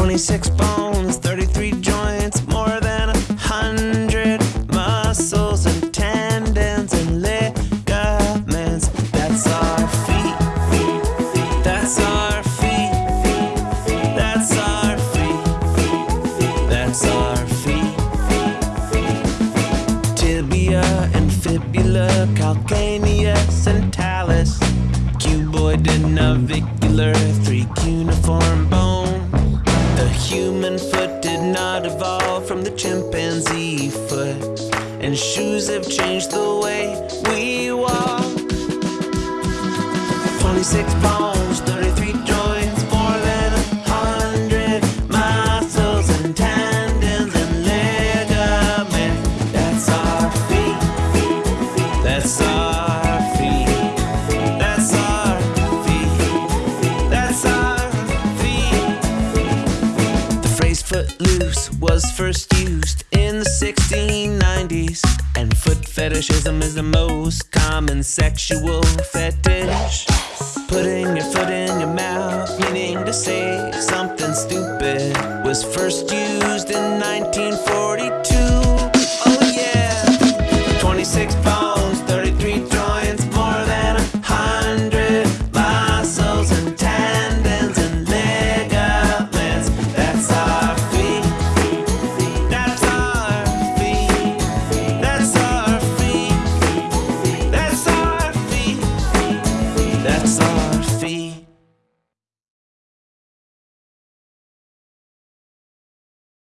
26 bones, 33 joints, more than a hundred muscles and tendons and ligaments. That's our feet. That's our feet. That's our feet. That's our feet. Tibia and fibula, calcaneus and talus, cuboid and navicular, three cuneiform bones. Human foot did not evolve from the chimpanzee foot, and shoes have changed the way we walk. 26 bones, footloose was first used in the 1690s, and foot fetishism is the most common sexual fetish. Putting your foot in your mouth, meaning to say something stupid, was first used